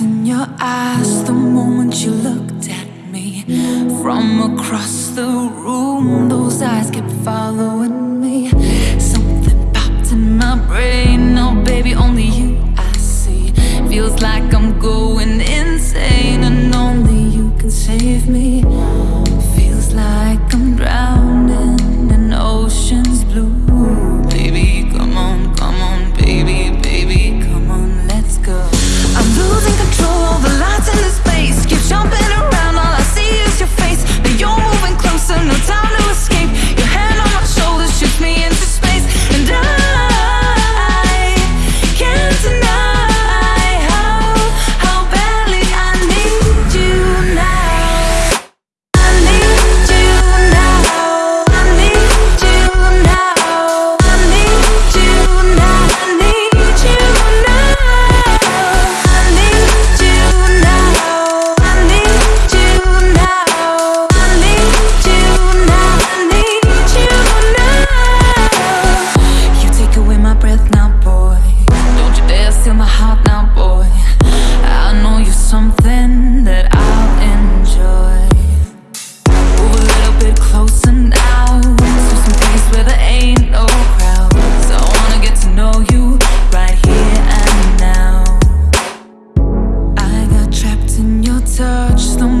in your eyes the moment you looked at me. From across the room, those eyes kept following touch the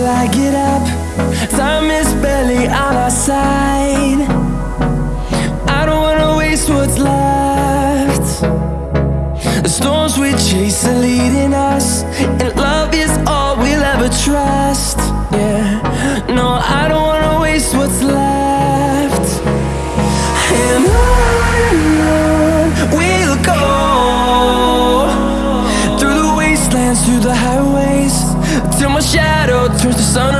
till I get up. Time is barely on our side. I don't wanna waste what's left. The storms we chase are leading us And love is all we'll ever trust. Yeah, no, I don't wanna waste what's left. And on we'll go Through the wastelands, through the highways Till my shadow the sun